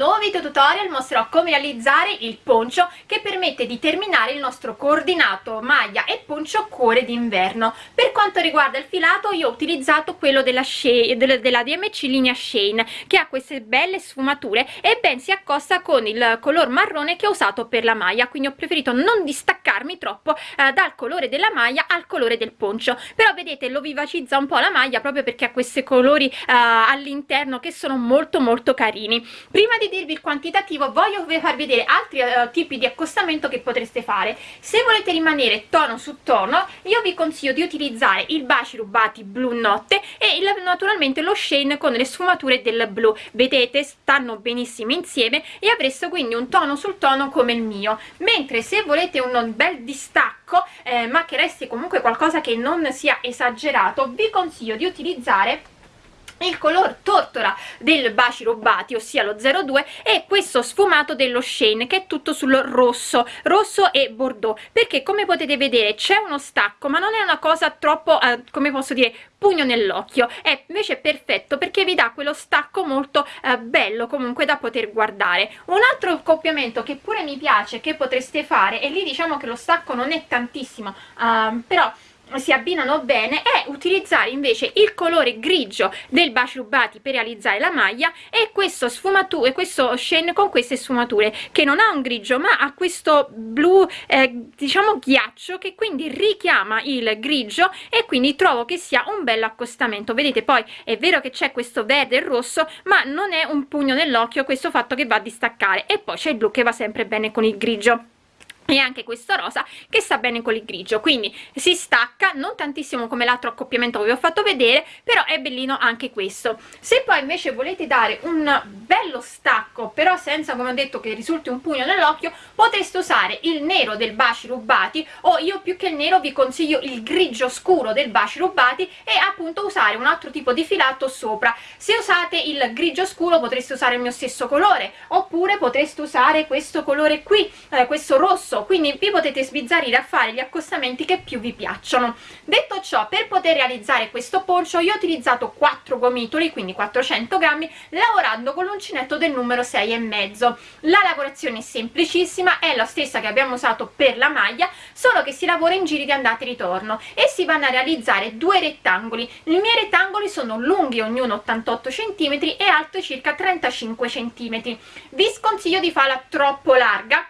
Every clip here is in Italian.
nuovo video tutorial mostrerò come realizzare il poncio che permette di terminare il nostro coordinato maglia e poncio cuore d'inverno. Per quanto riguarda il filato io ho utilizzato quello della, Shane, della DMC linea Shane che ha queste belle sfumature e ben si accosta con il color marrone che ho usato per la maglia quindi ho preferito non distaccarmi troppo eh, dal colore della maglia al colore del poncio però vedete lo vivacizza un po' la maglia proprio perché ha questi colori eh, all'interno che sono molto molto carini prima di dirvi il quantitativo voglio farvi vedere altri uh, tipi di accostamento che potreste fare. Se volete rimanere tono su tono io vi consiglio di utilizzare il baci rubati blu notte e il, naturalmente lo shane con le sfumature del blu. Vedete? Stanno benissimo insieme e avreste quindi un tono sul tono come il mio. Mentre se volete un bel distacco eh, ma che resti comunque qualcosa che non sia esagerato vi consiglio di utilizzare il color tortora del baci rubati ossia lo 02 e questo sfumato dello Shane che è tutto sul rosso rosso e bordeaux. Perché come potete vedere c'è uno stacco ma non è una cosa troppo eh, come posso dire pugno nell'occhio. È invece perfetto perché vi dà quello stacco molto eh, bello comunque da poter guardare. Un altro accoppiamento che pure mi piace che potreste fare e lì diciamo che lo stacco non è tantissimo uh, però si abbinano bene è utilizzare invece il colore grigio del baci rubati per realizzare la maglia e questo sfumature questo shane con queste sfumature che non ha un grigio ma ha questo blu eh, diciamo ghiaccio che quindi richiama il grigio e quindi trovo che sia un bello accostamento. Vedete poi è vero che c'è questo verde e rosso ma non è un pugno nell'occhio questo fatto che va a distaccare. E poi c'è il blu che va sempre bene con il grigio e anche questo rosa che sta bene con il grigio quindi si stacca non tantissimo come l'altro accoppiamento che vi ho fatto vedere però è bellino anche questo. Se poi invece volete dare un bello stacco però senza come ho detto che risulti un pugno nell'occhio potreste usare il nero del baci rubati o io più che il nero vi consiglio il grigio scuro del baci rubati e appunto usare un altro tipo di filato sopra. Se usate il grigio scuro potreste usare il mio stesso colore oppure potreste usare questo colore qui eh, questo rosso quindi vi potete sbizzarrire a fare gli accostamenti che più vi piacciono. Detto ciò per poter realizzare questo poncio io ho utilizzato 4 gomitoli quindi 400 grammi lavorando con l'uncinetto del numero 6 e mezzo. La lavorazione è semplicissima è la stessa che abbiamo usato per la maglia solo che si lavora in giri di andata e ritorno e si vanno a realizzare due rettangoli. I miei rettangoli sono lunghi ognuno 88 cm e alto circa 35 cm vi sconsiglio di farla troppo larga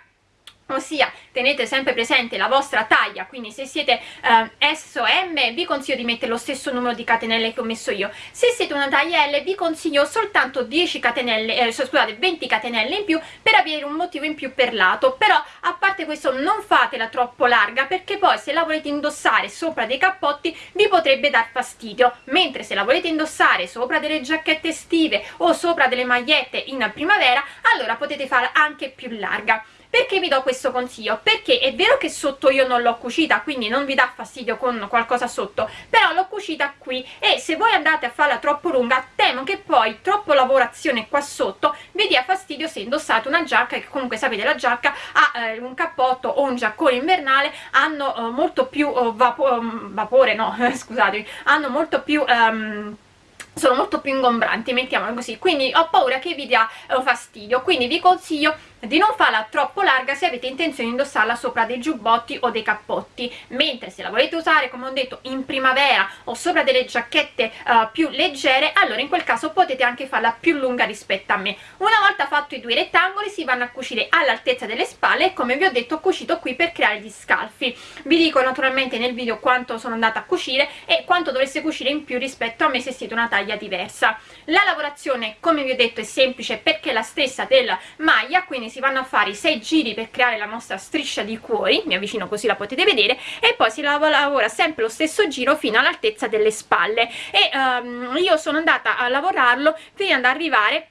ossia tenete sempre presente la vostra taglia quindi se siete eh, S o M vi consiglio di mettere lo stesso numero di catenelle che ho messo io. Se siete una taglia L vi consiglio soltanto 10 catenelle eh, scusate 20 catenelle in più per avere un motivo in più per lato. Però a parte questo non fatela troppo larga perché poi se la volete indossare sopra dei cappotti vi potrebbe dar fastidio. Mentre se la volete indossare sopra delle giacchette estive o sopra delle magliette in primavera allora potete farla anche più larga perché vi do questo consiglio? Perché è vero che sotto io non l'ho cucita, quindi non vi dà fastidio con qualcosa sotto, però l'ho cucita qui e se voi andate a farla troppo lunga, temo che poi troppo lavorazione qua sotto vi dia fastidio se indossate una giacca, che comunque sapete la giacca ha eh, un cappotto o un giaccone invernale, hanno eh, molto più oh, vapo vapore, no, scusatemi, hanno molto più... Um, sono molto più ingombranti, mettiamolo così, quindi ho paura che vi dia eh, fastidio, quindi vi consiglio di non farla troppo larga se avete intenzione di indossarla sopra dei giubbotti o dei cappotti. Mentre se la volete usare come ho detto in primavera o sopra delle giacchette uh, più leggere allora in quel caso potete anche farla più lunga rispetto a me. Una volta fatto i due rettangoli si vanno a cucire all'altezza delle spalle e come vi ho detto ho cucito qui per creare gli scalfi. Vi dico naturalmente nel video quanto sono andata a cucire e quanto dovreste cucire in più rispetto a me se siete una taglia diversa. La lavorazione come vi ho detto è semplice perché è la stessa della maglia quindi si vanno a fare i 6 giri per creare la nostra striscia di cuori mi avvicino così la potete vedere e poi si lavora sempre lo stesso giro fino all'altezza delle spalle. E um, io sono andata a lavorarlo fino ad arrivare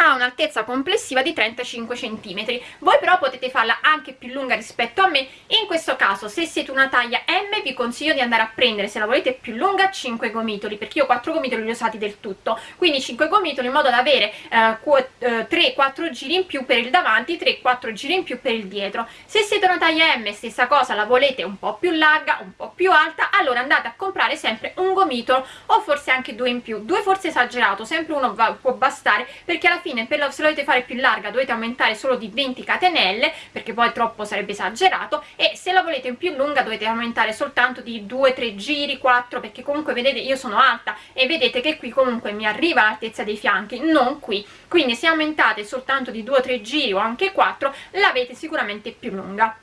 ha un'altezza complessiva di 35 centimetri. Voi però potete farla anche più lunga rispetto a me. In questo caso se siete una taglia M vi consiglio di andare a prendere se la volete più lunga 5 gomitoli perché io 4 gomitoli li ho usati del tutto. Quindi 5 gomitoli in modo da avere eh, 3-4 eh, giri in più per il davanti 3-4 giri in più per il dietro. Se siete una taglia M stessa cosa la volete un po' più larga un po' più alta allora andate a comprare sempre un gomitolo o forse anche due in più. Due forse esagerato sempre uno va, può bastare perché alla fine per la, se la volete fare più larga dovete aumentare solo di 20 catenelle perché poi troppo sarebbe esagerato e se la volete più lunga dovete aumentare soltanto di 2-3 giri 4 perché comunque vedete io sono alta e vedete che qui comunque mi arriva l'altezza dei fianchi non qui. Quindi se aumentate soltanto di 2-3 giri o anche 4 l'avete sicuramente più lunga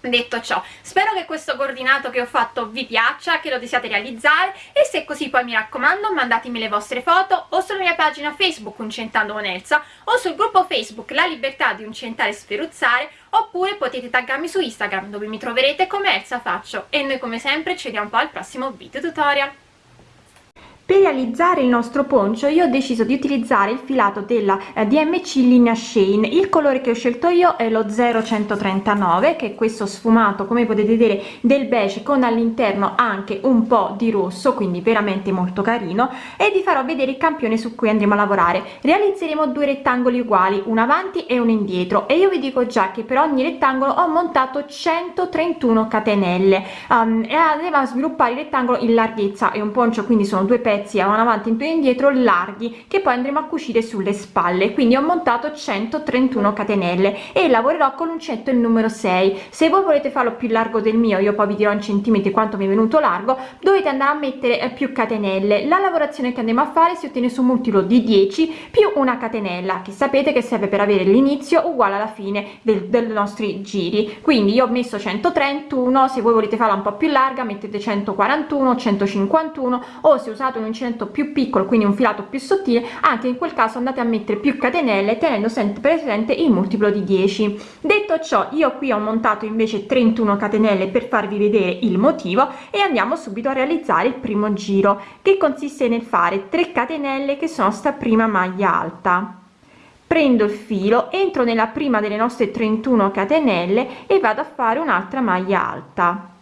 detto ciò spero che questo coordinato che ho fatto vi piaccia che lo desiate realizzare e se è così poi mi raccomando mandatemi le vostre foto o sulla mia pagina facebook uncentando con Elsa o sul gruppo facebook la libertà di uncentare e sferuzzare oppure potete taggarmi su instagram dove mi troverete come Elsa Faccio. E noi come sempre ci vediamo poi al prossimo video tutorial per realizzare il nostro poncio io ho deciso di utilizzare il filato della eh, DMC linea Shane. Il colore che ho scelto io è lo 0139 che è questo sfumato come potete vedere del beige con all'interno anche un po di rosso quindi veramente molto carino. E vi farò vedere il campione su cui andremo a lavorare. Realizzeremo due rettangoli uguali un avanti e uno indietro. E io vi dico già che per ogni rettangolo ho montato 131 catenelle. Um, e andremo a sviluppare il rettangolo in larghezza e un poncio quindi sono due pezzi pezzi a avanti e indietro larghi che poi andremo a cucire sulle spalle. Quindi ho montato 131 catenelle e lavorerò con l'uncinetto il numero 6 se voi volete farlo più largo del mio io poi vi dirò in centimetri quanto mi è venuto largo dovete andare a mettere eh, più catenelle. La lavorazione che andiamo a fare si ottiene su un multiplo di 10 più una catenella che sapete che serve per avere l'inizio uguale alla fine del, dei nostri giri. Quindi io ho messo 131 se voi volete farla un po più larga mettete 141 151 o se usate un uncinetto più piccolo quindi un filato più sottile anche in quel caso andate a mettere più catenelle tenendo sempre presente il multiplo di 10 detto ciò io qui ho montato invece 31 catenelle per farvi vedere il motivo e andiamo subito a realizzare il primo giro che consiste nel fare 3 catenelle che sono sta prima maglia alta. Prendo il filo entro nella prima delle nostre 31 catenelle e vado a fare un'altra maglia alta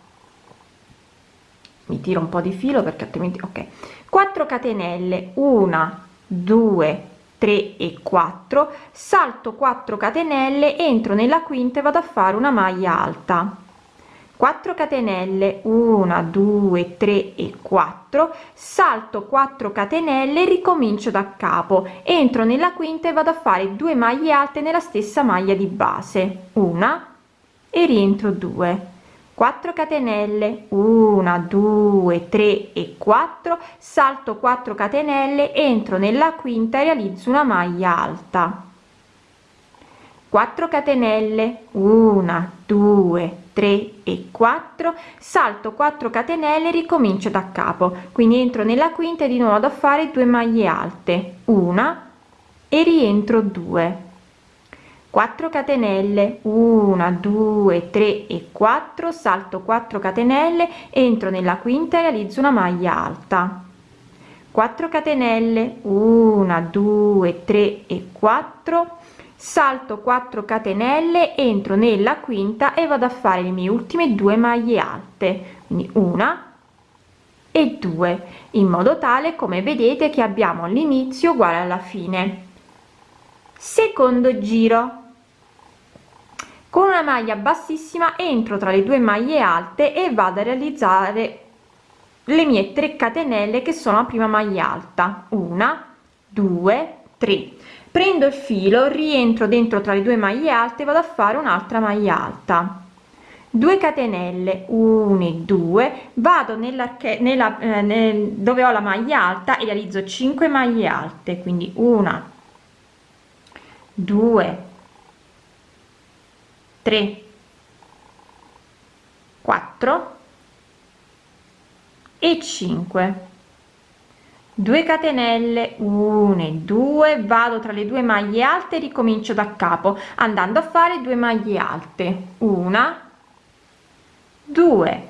mi tiro un po di filo perché altrimenti ok. 4 catenelle 1 2 3 e 4 salto 4 catenelle entro nella quinta e vado a fare una maglia alta. 4 catenelle 1 2 3 e 4 salto 4 catenelle ricomincio da capo. Entro nella quinta e vado a fare 2 maglie alte nella stessa maglia di base. Una e rientro 2 4 catenelle 1 2 3 e 4 salto 4 catenelle entro nella quinta e realizzo una maglia alta. 4 catenelle 1 2 3 e 4 salto 4 catenelle ricomincio da capo. Quindi entro nella quinta e di nuovo da fare 2 maglie alte. Una e rientro 2 4 catenelle 1 2 3 e 4 salto 4 catenelle entro nella quinta e realizzo una maglia alta. 4 catenelle 1 2 3 e 4 salto 4 catenelle entro nella quinta e vado a fare le mie ultime due maglie alte. Quindi una e due in modo tale come vedete che abbiamo l'inizio uguale alla fine. Secondo giro con una maglia bassissima entro tra le due maglie alte e vado a realizzare le mie 3 catenelle che sono la prima maglia alta. Una due tre. Prendo il filo rientro dentro tra le due maglie alte vado a fare un'altra maglia alta. 2 catenelle 1 e 2 vado nella, nella eh, nel, dove ho la maglia alta e realizzo 5 maglie alte. Quindi una 2 3 4 e 5 2 catenelle 1 e 2 vado tra le due maglie alte ricomincio da capo andando a fare due maglie alte. Una 2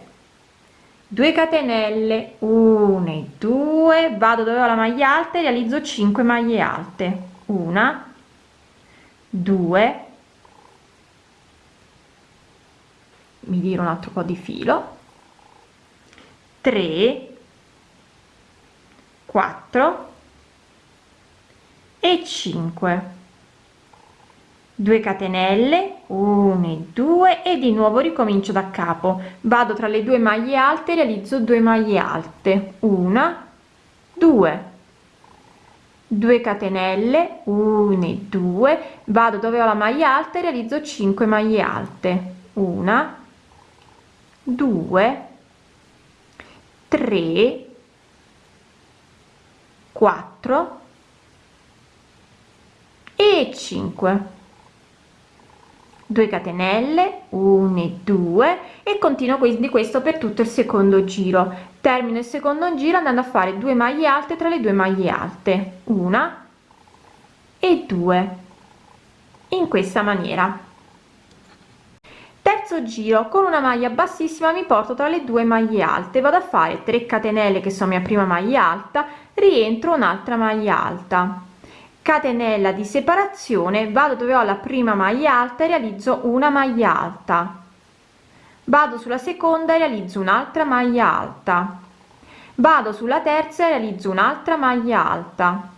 2 catenelle 1 e 2 vado dove ho la maglia alta e realizzo 5 maglie alte. Una due mi dire un altro po di filo. 3 4 e 5 2 catenelle 1 e 2 e di nuovo ricomincio da capo. Vado tra le due maglie alte realizzo 2 maglie alte. Una 2 2 catenelle 1 e 2 vado dove ho la maglia alta e realizzo 5 maglie alte. Una 2 3 4 e 5 2 catenelle 1 e 2 e continuo quindi questo per tutto il secondo giro. Termino il secondo giro andando a fare 2 maglie alte tra le due maglie alte. Una e due. In questa maniera terzo giro con una maglia bassissima mi porto tra le due maglie alte. Vado a fare 3 catenelle che sono mia prima maglia alta rientro un'altra maglia alta. Catenella di separazione vado dove ho la prima maglia alta e realizzo una maglia alta. Vado sulla seconda e realizzo un'altra maglia alta. Vado sulla terza e realizzo un'altra maglia alta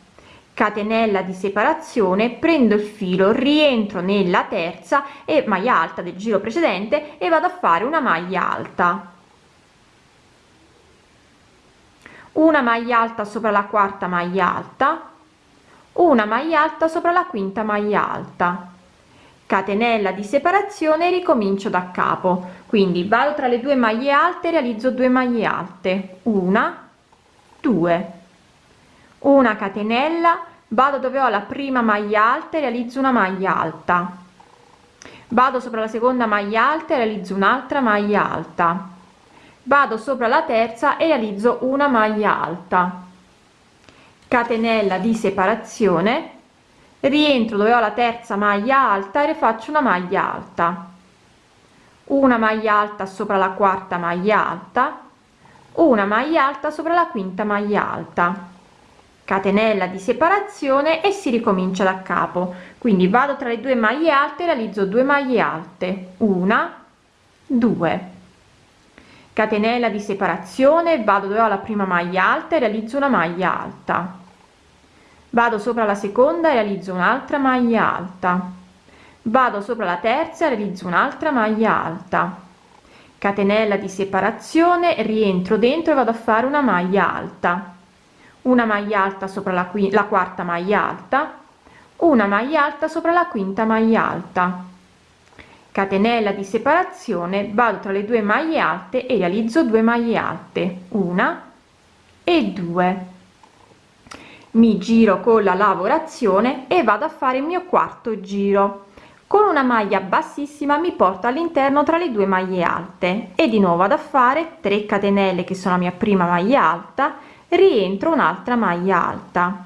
catenella di separazione prendo il filo rientro nella terza e maglia alta del giro precedente e vado a fare una maglia alta. Una maglia alta sopra la quarta maglia alta. Una maglia alta sopra la quinta maglia alta. Catenella di separazione ricomincio da capo. Quindi vado tra le due maglie alte realizzo 2 maglie alte. Una due una catenella vado dove ho la prima maglia alta e realizzo una maglia alta. Vado sopra la seconda maglia alta e realizzo un'altra maglia alta. Vado sopra la terza e realizzo una maglia alta. Catenella di separazione rientro dove ho la terza maglia alta e faccio una maglia alta. Una maglia alta sopra la quarta maglia alta una maglia alta sopra la quinta maglia alta catenella di separazione e si ricomincia da capo. Quindi vado tra le due maglie alte realizzo 2 maglie alte. Una due. Catenella di separazione vado dove ho la prima maglia alta e realizzo una maglia alta. Vado sopra la seconda e realizzo un'altra maglia alta. Vado sopra la terza realizzo un'altra maglia alta. Catenella di separazione rientro dentro e vado a fare una maglia alta una maglia alta sopra la, la quarta maglia alta una maglia alta sopra la quinta maglia alta. Catenella di separazione vado tra le due maglie alte e realizzo 2 maglie alte una e due. Mi giro con la lavorazione e vado a fare il mio quarto giro. Con una maglia bassissima mi porto all'interno tra le due maglie alte e di nuovo vado a fare 3 catenelle che sono la mia prima maglia alta rientro un'altra maglia alta.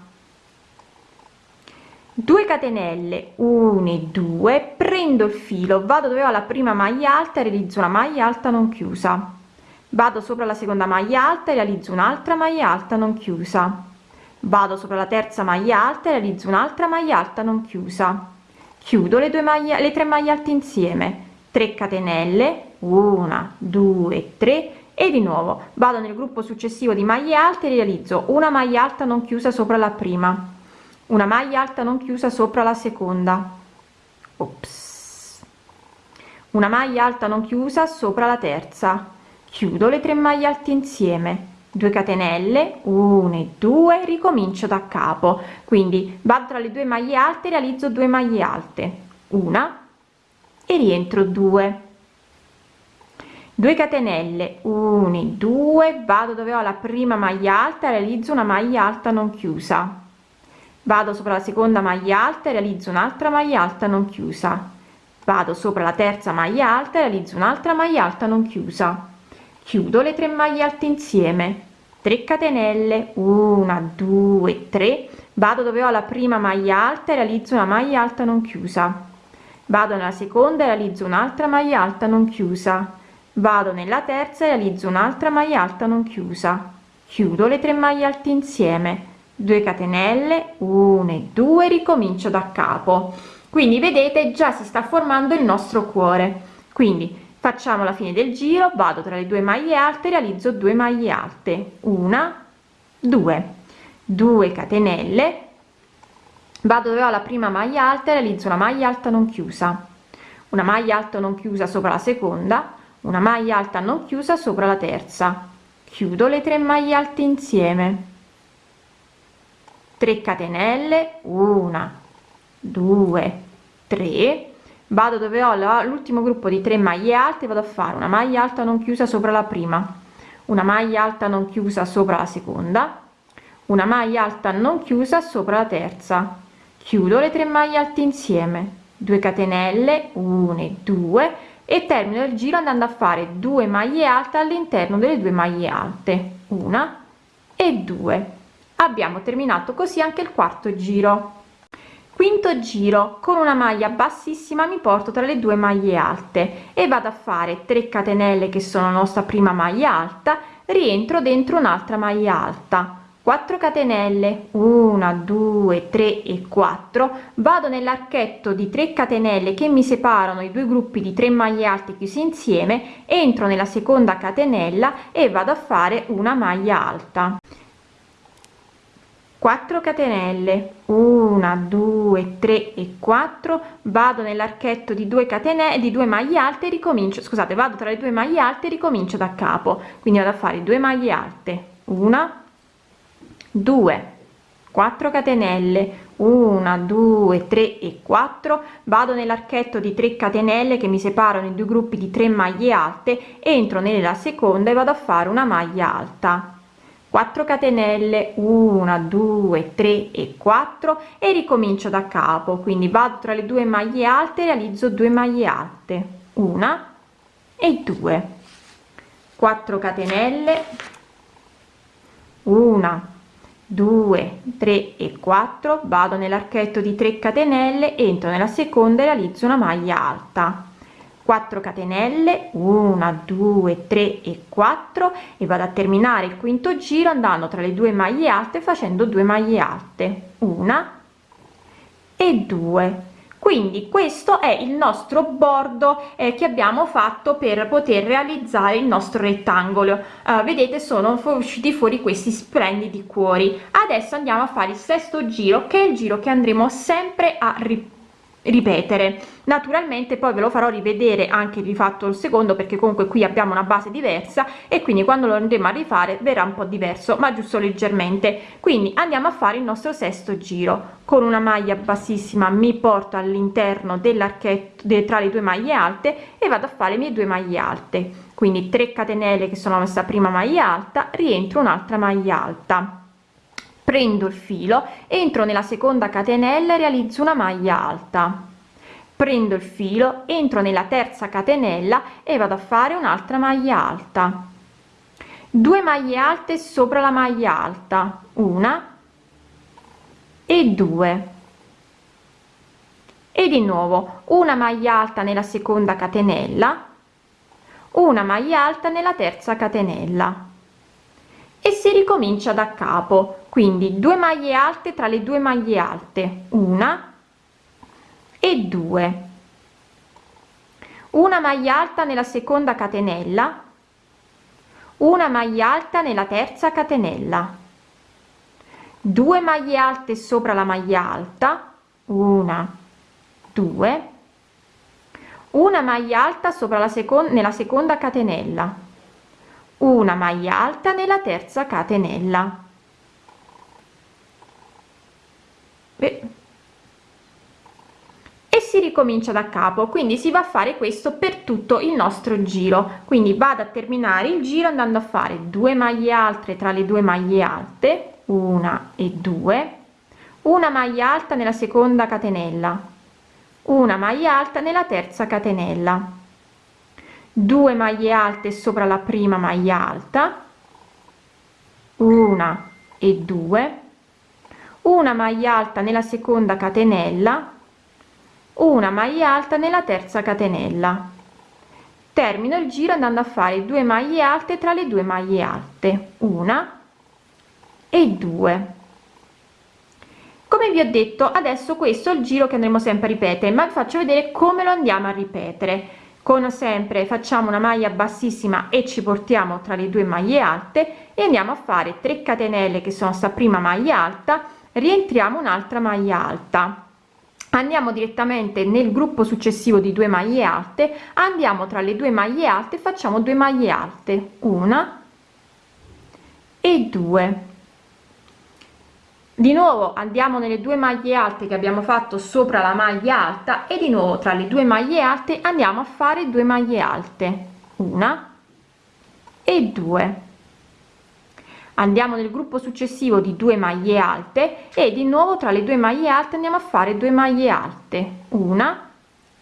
2 catenelle 1 e 2 prendo il filo vado dove ho la prima maglia alta e realizzo una maglia alta non chiusa. Vado sopra la seconda maglia alta e realizzo un'altra maglia alta non chiusa. Vado sopra la terza maglia alta e realizzo un'altra maglia alta non chiusa. Chiudo le due maglie le tre maglie alte insieme. 3 catenelle 1 2 3 e di nuovo vado nel gruppo successivo di maglie alte e realizzo una maglia alta non chiusa sopra la prima una maglia alta non chiusa sopra la seconda. Ops. una maglia alta non chiusa sopra la terza. Chiudo le tre maglie alte insieme. 2 catenelle 1 e 2 ricomincio da capo. Quindi vado tra le due maglie alte realizzo 2 maglie alte. Una e rientro 2 2 catenelle 1 2 vado dove ho la prima maglia alta realizzo una maglia alta non chiusa. Vado sopra la seconda maglia alta e realizzo un'altra maglia alta non chiusa. Vado sopra la terza maglia alta e realizzo un'altra maglia alta non chiusa. Chiudo le tre maglie alte insieme. 3 catenelle 1 2 3 vado dove ho la prima maglia alta e realizzo una maglia alta non chiusa. Vado nella seconda e realizzo un'altra maglia alta non chiusa vado nella terza e realizzo un'altra maglia alta non chiusa. Chiudo le tre maglie alte insieme. 2 catenelle 1 e 2 ricomincio da capo. Quindi vedete già si sta formando il nostro cuore. Quindi facciamo la fine del giro vado tra le due maglie alte realizzo 2 maglie alte. Una 2 2 catenelle. Vado dove ho la prima maglia alta realizzo una maglia alta non chiusa. Una maglia alta non chiusa sopra la seconda una maglia alta non chiusa sopra la terza. Chiudo le tre maglie alte insieme. 3 catenelle una 2 3 vado dove ho l'ultimo gruppo di 3 maglie alte vado a fare una maglia alta non chiusa sopra la prima una maglia alta non chiusa sopra la seconda una maglia alta non chiusa sopra la terza. Chiudo le tre maglie alte insieme. 2 catenelle 1 e 2 e termino il giro andando a fare 2 maglie alte all'interno delle due maglie alte una e due. Abbiamo terminato così anche il quarto giro. Quinto giro con una maglia bassissima mi porto tra le due maglie alte e vado a fare 3 catenelle che sono la nostra prima maglia alta rientro dentro un'altra maglia alta 4 catenelle 1 2 3 e 4 vado nell'archetto di 3 catenelle che mi separano i due gruppi di 3 maglie alte chiusi insieme entro nella seconda catenella e vado a fare una maglia alta. 4 catenelle 1 2 3 e 4 vado nell'archetto di 2 catenelle di 2 maglie alte ricomincio scusate vado tra le due maglie alte ricomincio da capo. Quindi vado a fare 2 maglie alte 1 2 4 catenelle. 1 2 3 e 4 vado nell'archetto di 3 catenelle che mi separano in due gruppi di 3 maglie alte entro nella seconda e vado a fare una maglia alta. 4 catenelle. 1 2 3 e 4 e ricomincio da capo. Quindi vado tra le due maglie alte realizzo 2 maglie alte. Una e 2 4 catenelle. 1 2 3 e 4 vado nell'archetto di 3 catenelle entro nella seconda e realizzo una maglia alta. 4 catenelle 1 2 3 e 4 e vado a terminare il quinto giro andando tra le due maglie alte facendo 2 maglie alte. Una e due quindi questo è il nostro bordo eh, che abbiamo fatto per poter realizzare il nostro rettangolo. Uh, vedete sono usciti fuori questi splendidi cuori. Adesso andiamo a fare il sesto giro che è il giro che andremo sempre a ripetere ripetere. Naturalmente poi ve lo farò rivedere anche rifatto il secondo perché comunque qui abbiamo una base diversa e quindi quando lo andremo a rifare verrà un po diverso ma giusto leggermente. Quindi andiamo a fare il nostro sesto giro. Con una maglia bassissima mi porto all'interno dell'archetto tra le due maglie alte e vado a fare le mie due maglie alte. Quindi 3 catenelle che sono nostra prima maglia alta rientro un'altra maglia alta prendo il filo entro nella seconda catenella e realizzo una maglia alta. Prendo il filo entro nella terza catenella e vado a fare un'altra maglia alta. 2 maglie alte sopra la maglia alta una e due. E di nuovo una maglia alta nella seconda catenella una maglia alta nella terza catenella. E si ricomincia da capo quindi 2 maglie alte tra le due maglie alte una e due. Una maglia alta nella seconda catenella una maglia alta nella terza catenella. 2 maglie alte sopra la maglia alta una 2 una maglia alta sopra la seconda nella seconda catenella. Una maglia alta nella terza catenella e si ricomincia da capo quindi si va a fare questo per tutto il nostro giro. Quindi vado a terminare il giro andando a fare 2 maglie alte tra le due maglie alte una e due una maglia alta nella seconda catenella una maglia alta nella terza catenella 2 maglie alte sopra la prima maglia alta una e due una maglia alta nella seconda catenella una maglia alta nella terza catenella. Termino il giro andando a fare 2 maglie alte tra le due maglie alte. Una e due. Come vi ho detto adesso questo è il giro che andremo sempre a ripetere ma vi faccio vedere come lo andiamo a ripetere. Con sempre facciamo una maglia bassissima e ci portiamo tra le due maglie alte e andiamo a fare 3 catenelle che sono sta prima maglia alta rientriamo un'altra maglia alta andiamo direttamente nel gruppo successivo di due maglie alte andiamo tra le due maglie alte facciamo due maglie alte una e due. Di nuovo andiamo nelle due maglie alte che abbiamo fatto sopra la maglia alta e di nuovo tra le due maglie alte andiamo a fare due maglie alte una e due andiamo nel gruppo successivo di due maglie alte e di nuovo tra le due maglie alte andiamo a fare due maglie alte una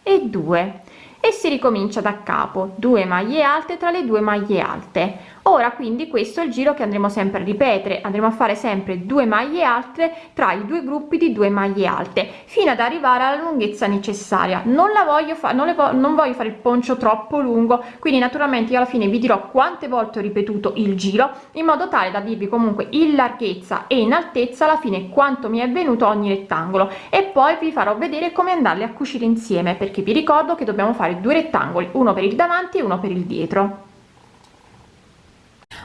e due e si ricomincia da capo 2 maglie alte tra le due maglie alte. Ora quindi questo è il giro che andremo sempre a ripetere. Andremo a fare sempre due maglie alte tra i due gruppi di due maglie alte fino ad arrivare alla lunghezza necessaria. Non la voglio fare non, vo non voglio fare il poncio troppo lungo quindi naturalmente io alla fine vi dirò quante volte ho ripetuto il giro in modo tale da dirvi comunque in larghezza e in altezza alla fine quanto mi è venuto ogni rettangolo. E poi vi farò vedere come andarli a cucire insieme perché vi ricordo che dobbiamo fare due rettangoli uno per il davanti e uno per il dietro.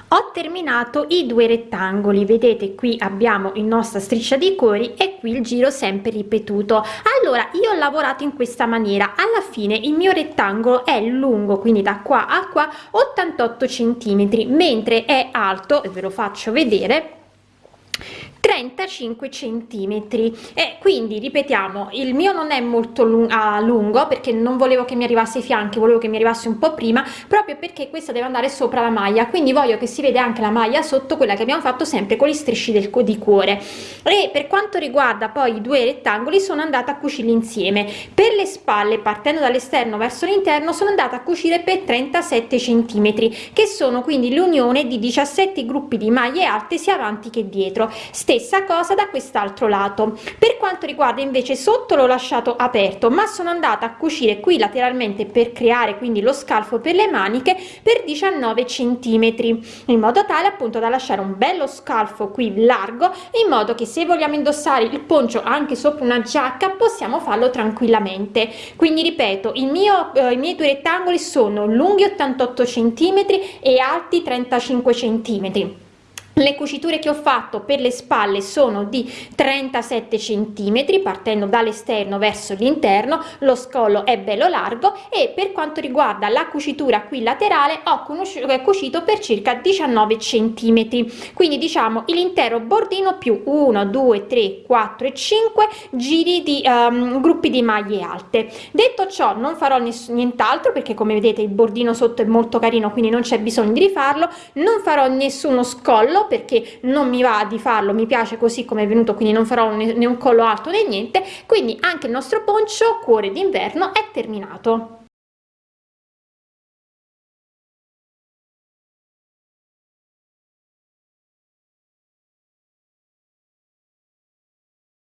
Ho terminato i due rettangoli. Vedete qui abbiamo il nostra striscia di cuori e qui il giro sempre ripetuto. Allora io ho lavorato in questa maniera. Alla fine il mio rettangolo è lungo quindi da qua a qua 88 centimetri mentre è alto ve lo faccio vedere 35 centimetri. E quindi ripetiamo il mio non è molto lung a lungo perché non volevo che mi arrivasse ai fianchi volevo che mi arrivasse un po prima proprio perché questa deve andare sopra la maglia. Quindi voglio che si vede anche la maglia sotto quella che abbiamo fatto sempre con gli strisci del di cuore. E per quanto riguarda poi i due rettangoli sono andata a cucirli insieme. Per le spalle partendo dall'esterno verso l'interno sono andata a cucire per 37 centimetri che sono quindi l'unione di 17 gruppi di maglie alte sia avanti che dietro. Ste stessa cosa da quest'altro lato. Per quanto riguarda invece sotto l'ho lasciato aperto ma sono andata a cucire qui lateralmente per creare quindi lo scalfo per le maniche per 19 centimetri in modo tale appunto da lasciare un bello scalfo qui largo in modo che se vogliamo indossare il poncio anche sopra una giacca possiamo farlo tranquillamente. Quindi ripeto il mio eh, i miei due rettangoli sono lunghi 88 centimetri e alti 35 centimetri le cuciture che ho fatto per le spalle sono di 37 centimetri partendo dall'esterno verso l'interno. Lo scollo è bello largo e per quanto riguarda la cucitura qui laterale ho cucito per circa 19 centimetri. Quindi diciamo l'intero bordino più 1 2 3 4 e 5 giri di um, gruppi di maglie alte. Detto ciò non farò nient'altro perché come vedete il bordino sotto è molto carino quindi non c'è bisogno di rifarlo. Non farò nessuno scollo perché non mi va di farlo mi piace così come è venuto quindi non farò né un collo alto né niente. Quindi anche il nostro poncio cuore d'inverno è terminato